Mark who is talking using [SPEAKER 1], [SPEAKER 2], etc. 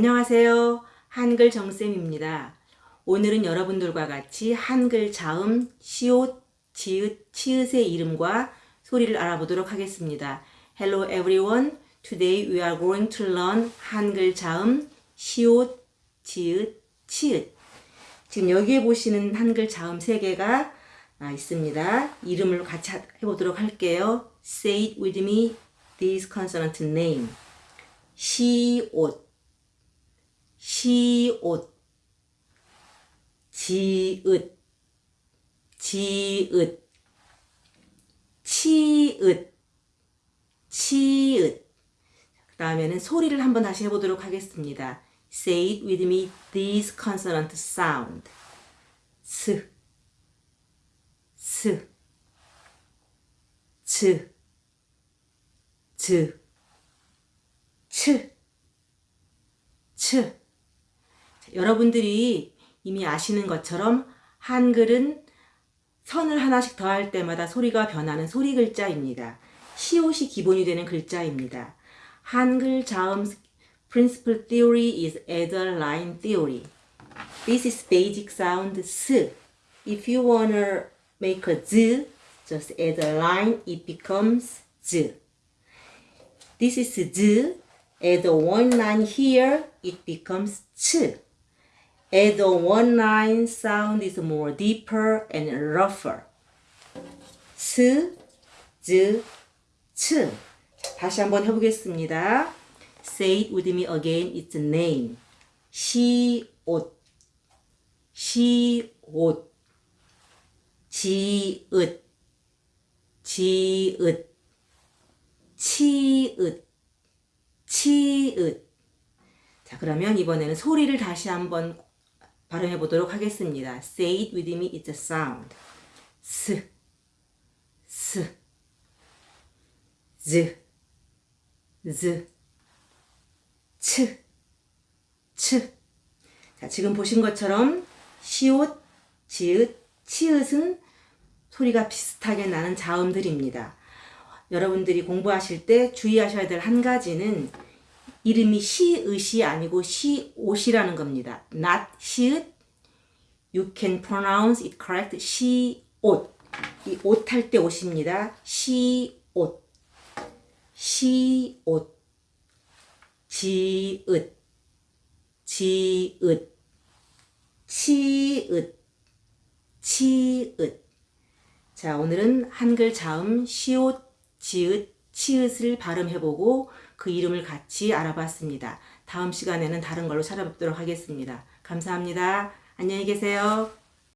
[SPEAKER 1] 안녕하세요. 한글 정쌤입니다. 오늘은 여러분들과 같이 한글 자음, 시옷, 지읒, 치읓의 이름과 소리를 알아보도록 하겠습니다. Hello everyone. Today we are going to learn 한글 자음, 시옷, 지읒, 치읓. 지금 여기에 보시는 한글 자음 세 개가 아, 있습니다. 이름을 같이 하- 해보도록 할게요. Say it with me. This consonant name. 시옷, 시옷, 지읒, 지읒, 치읒, 치읒. 그 다음에는 소리를 한번 다시 해보도록 하겠습니다. Say it with me. This consonant sound. 스, 스, 즈, 즈, 츠, 츠. 자, 여러분들이 이미 아시는 것처럼 한글은 선을 하나씩 더할 때마다 소리가 변하는 소리 글자입니다. 시옷이 기본이 되는 글자입니다. 한글 자음 principal theory is adder line theory. This is basic sound s. If you wanna make a z, just add a line, it becomes z. This is z. Add one line here, it becomes ch. Add a one line sound is more deeper and rougher. 스, 즈, 츠. 다시 한번 해보겠습니다. Say it with me again. It's name. 시옷, 시옷, 지읒, 지읒, 치읒, 치읒. 자, 그러면 이번에는 소리를 다시 한번 발음해 보도록 하겠습니다. Say it with me. It's a sound. 스, 스, 즈, 즈, 츠, 츠. 자, 지금 보신 것처럼 시옷, 지읒, 치읒은 소리가 비슷하게 나는 자음들입니다. 여러분들이 공부하실 때 주의하셔야 될 한 가지는 이름이 시읒이 아니고 시옷이라는 겁니다. not 시읒. You can pronounce it correct. 시옷. 이 옷 할 때 옷입니다. 시옷. 시옷. 지읒. 지읒. 치읒. 치읒. 자, 오늘은 한글 자음 시옷, 지읒, 치읒을 발음해보고 그 이름을 같이 알아봤습니다. 다음 시간에는 다른 걸로 찾아뵙도록 하겠습니다. 감사합니다. 안녕히 계세요.